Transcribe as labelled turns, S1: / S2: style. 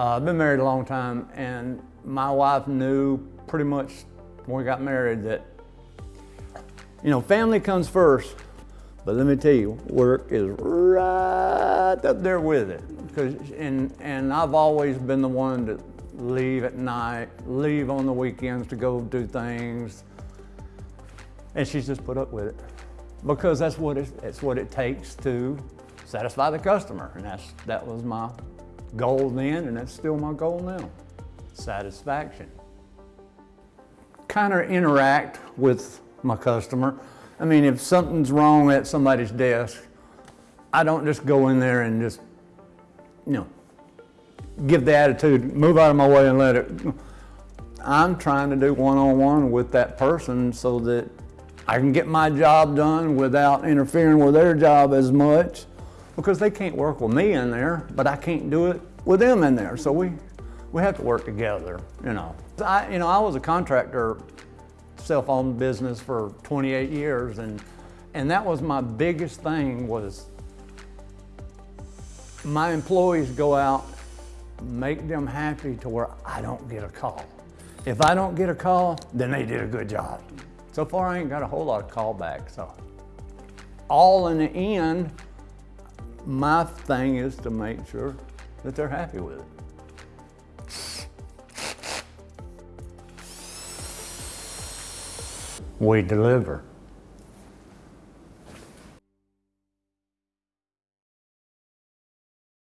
S1: Uh, I've been married a long time and my wife knew pretty much when we got married that, you know, family comes first, but let me tell you, work is right up there with it. Cause, and, and I've always been the one to leave at night, leave on the weekends to go do things. And she's just put up with it because that's what it, it's what it takes to satisfy the customer. And that's, that was my goal then, and that's still my goal now. Satisfaction. Kind of interact with my customer. I mean, if something's wrong at somebody's desk, I don't just go in there and just, you know, give the attitude, move out of my way and let it. I'm trying to do one-on-one -on -one with that person so that I can get my job done without interfering with their job as much because they can't work with me in there, but I can't do it with them in there. So we, we have to work together, you know. I, you know, I was a contractor, self-owned business for 28 years, and, and that was my biggest thing was my employees go out, make them happy to where I don't get a call. If I don't get a call, then they did a good job. So far, I ain't got a whole lot of callbacks, so. All in the end, my thing is to make sure that they're happy with it. We deliver.